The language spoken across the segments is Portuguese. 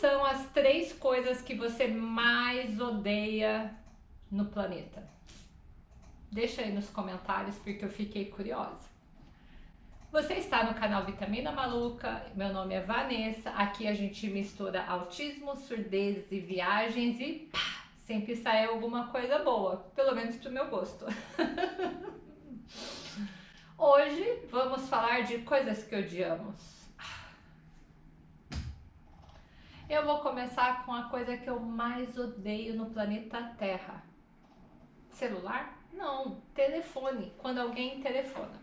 são as três coisas que você mais odeia no planeta? Deixa aí nos comentários porque eu fiquei curiosa. Você está no canal Vitamina Maluca, meu nome é Vanessa, aqui a gente mistura autismo, surdez e viagens e pá, sempre sai alguma coisa boa, pelo menos pro meu gosto. Hoje vamos falar de coisas que odiamos. Eu vou começar com a coisa que eu mais odeio no planeta Terra. Celular? Não, telefone, quando alguém telefona.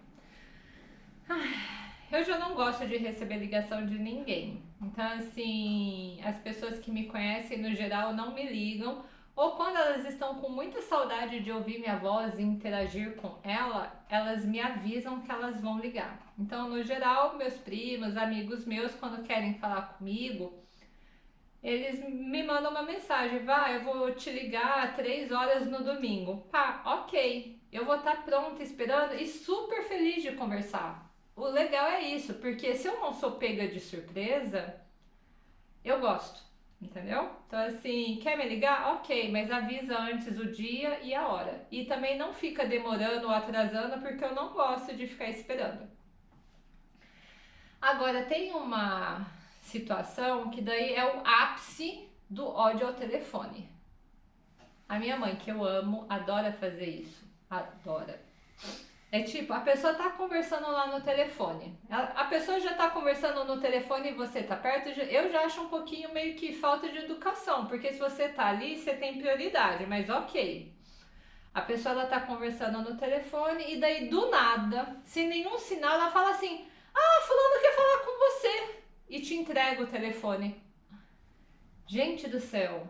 Eu já não gosto de receber ligação de ninguém. Então, assim, as pessoas que me conhecem no geral não me ligam. Ou quando elas estão com muita saudade de ouvir minha voz e interagir com ela, elas me avisam que elas vão ligar. Então, no geral, meus primos, amigos meus, quando querem falar comigo, eles me mandam uma mensagem, vai, eu vou te ligar três horas no domingo. Pá, ok, eu vou estar tá pronta esperando e super feliz de conversar o legal é isso, porque se eu não sou pega de surpresa, eu gosto, entendeu? Então assim, quer me ligar? Ok, mas avisa antes o dia e a hora. E também não fica demorando ou atrasando, porque eu não gosto de ficar esperando. Agora, tem uma situação que daí é o ápice do ódio ao telefone. A minha mãe, que eu amo, adora fazer isso. Adora. É tipo, a pessoa tá conversando lá no telefone. A, pessoa já tá conversando no telefone e você tá perto. Eu já acho um pouquinho meio que falta de educação, porque se você tá ali, você tem prioridade, mas ok. A pessoa ela tá conversando no telefone e daí do nada, sem nenhum sinal, ela fala assim: "Ah, fulano quer falar com você" e te entrega o telefone. Gente do céu.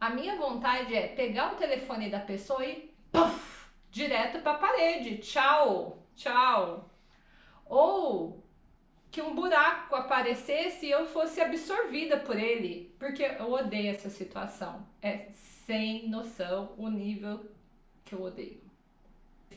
A minha vontade é pegar o telefone da pessoa e puff, direto para a parede. Tchau, tchau. Ou que um buraco aparecesse e eu fosse absorvida por ele, porque eu odeio essa situação. É sem noção o nível que eu odeio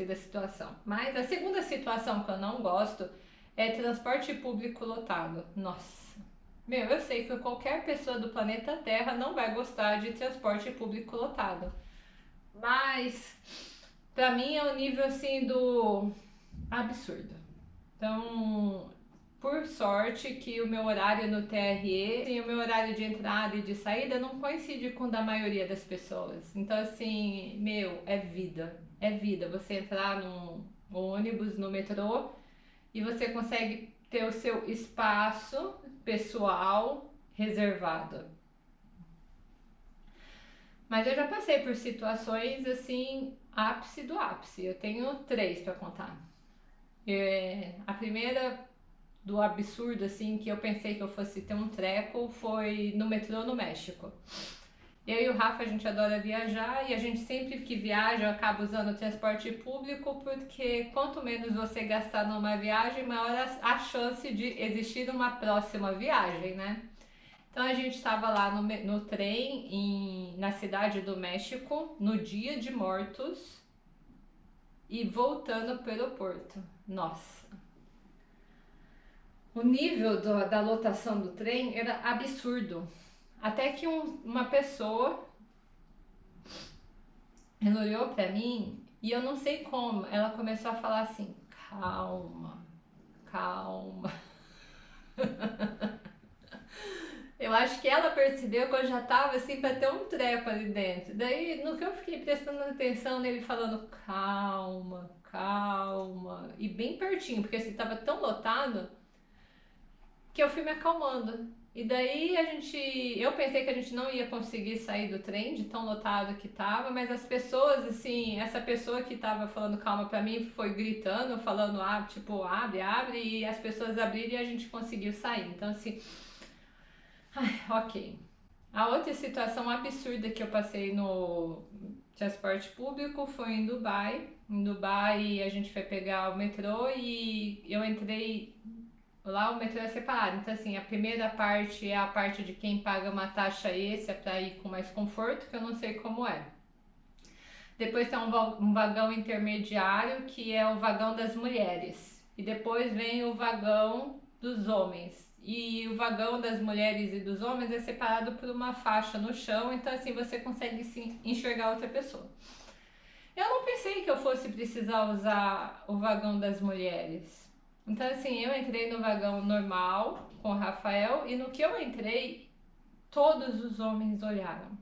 da situação. Mas a segunda situação que eu não gosto é transporte público lotado. Nossa. Meu, eu sei que qualquer pessoa do planeta Terra não vai gostar de transporte público lotado. Mas Pra mim é o nível assim do absurdo. Então, por sorte que o meu horário no TRE, assim, o meu horário de entrada e de saída não coincide com o da maioria das pessoas. Então, assim, meu, é vida. É vida. Você entrar no ônibus, no metrô, e você consegue ter o seu espaço pessoal reservado. Mas eu já passei por situações assim ápice do ápice. Eu tenho três para contar. É, a primeira do absurdo, assim, que eu pensei que eu fosse ter um treco foi no metrô no México. Eu e o Rafa, a gente adora viajar e a gente sempre que viaja acaba usando o transporte público porque quanto menos você gastar numa viagem, maior a chance de existir uma próxima viagem, né? Então a gente estava lá no, no trem em, na cidade do México no dia de mortos e voltando para o aeroporto. Nossa! O nível do, da lotação do trem era absurdo. Até que um, uma pessoa ela olhou para mim e eu não sei como, ela começou a falar assim: calma, calma. Eu acho que ela percebeu que eu já tava assim para ter um treco ali dentro. Daí, no que eu fiquei prestando atenção nele falando calma, calma, e bem pertinho, porque assim tava tão lotado que eu fui me acalmando. E daí a gente, eu pensei que a gente não ia conseguir sair do trem de tão lotado que tava, mas as pessoas assim, essa pessoa que tava falando calma para mim foi gritando, falando ah, tipo, abre, abre e as pessoas abriram e a gente conseguiu sair. Então assim, Ai, ok. A outra situação absurda que eu passei no transporte público foi em Dubai. Em Dubai a gente foi pegar o metrô e eu entrei lá o metrô é separado. Então assim, a primeira parte é a parte de quem paga uma taxa extra para ir com mais conforto, que eu não sei como é. Depois tem um vagão intermediário, que é o vagão das mulheres. E depois vem o vagão dos homens. e o vagão das mulheres e dos homens é separado por uma faixa no chão, então assim você consegue sim enxergar outra pessoa. Eu não pensei que eu fosse precisar usar o vagão das mulheres. Então assim, eu entrei no vagão normal com o Rafael e no que eu entrei, todos os homens olharam.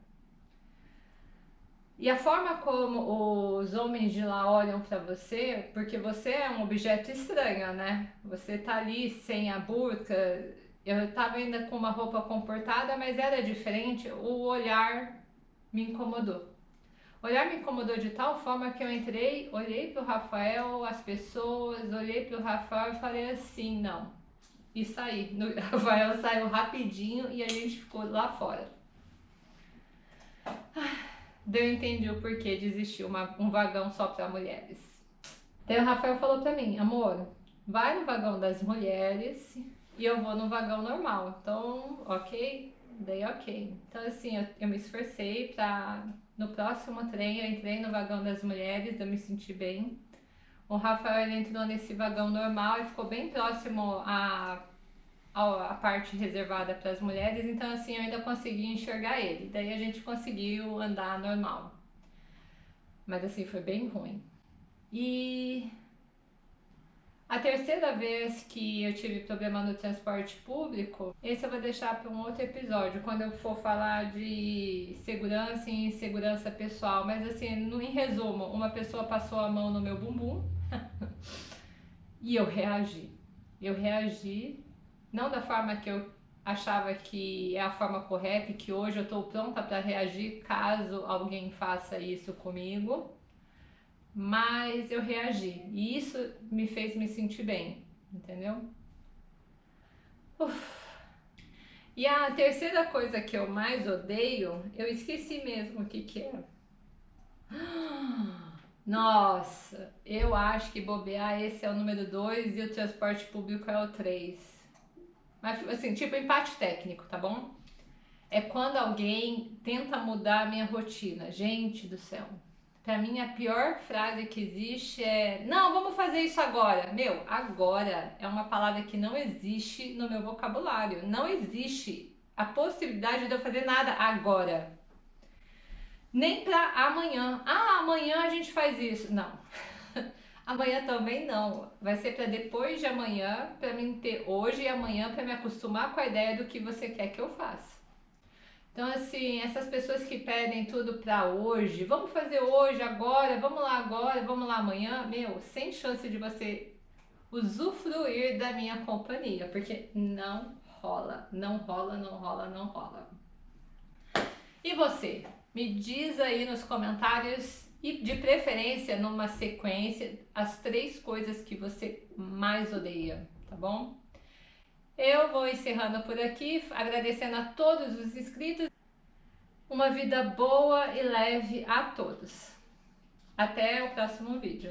E a forma como os homens de lá olham para você, porque você é um objeto estranho, né? Você tá ali sem a burca, eu tava ainda com uma roupa comportada, mas era diferente, o olhar me incomodou. O olhar me incomodou de tal forma que eu entrei, olhei pro Rafael, as pessoas, olhei pro Rafael e falei assim, não. E saí. O Rafael saiu rapidinho e a gente ficou lá fora. Ah. Eu entendi o porquê de existir uma, um vagão só para mulheres. Daí o Rafael falou para mim, amor, vai no vagão das mulheres e eu vou no vagão normal. Então, ok? Daí ok. Então assim, eu, eu me esforcei para no próximo trem eu entrei no vagão das mulheres, eu me senti bem. O Rafael ele entrou nesse vagão normal e ficou bem próximo a a parte reservada para as mulheres, então assim eu ainda consegui enxergar ele. Daí a gente conseguiu andar normal. Mas assim foi bem ruim. E a terceira vez que eu tive problema no transporte público, esse eu vou deixar para um outro episódio, quando eu for falar de segurança e insegurança pessoal. Mas assim, em resumo, uma pessoa passou a mão no meu bumbum e eu reagi. Eu reagi não da forma que eu achava que é a forma correta e que hoje eu estou pronta para reagir caso alguém faça isso comigo, mas eu reagi e isso me fez me sentir bem, entendeu? Uf. E a terceira coisa que eu mais odeio, eu esqueci mesmo o que que é. Nossa, eu acho que bobear esse é o número 2 e o transporte público é o 3. Mas, assim, tipo empate técnico, tá bom? É quando alguém tenta mudar a minha rotina. Gente do céu. Pra mim, a pior frase que existe é Não, vamos fazer isso agora. Meu, agora é uma palavra que não existe no meu vocabulário. Não existe a possibilidade de eu fazer nada agora. Nem pra amanhã. Ah, amanhã a gente faz isso. Não. Amanhã também não. Vai ser para depois de amanhã, para mim ter hoje e amanhã para me acostumar com a ideia do que você quer que eu faça. Então, assim, essas pessoas que pedem tudo para hoje, vamos fazer hoje, agora, vamos lá agora, vamos lá amanhã, meu, sem chance de você usufruir da minha companhia, porque não rola, não rola, não rola, não rola. E você? Me diz aí nos comentários e de preferência numa sequência as três coisas que você mais odeia, tá bom? Eu vou encerrando por aqui, agradecendo a todos os inscritos. Uma vida boa e leve a todos. Até o próximo vídeo.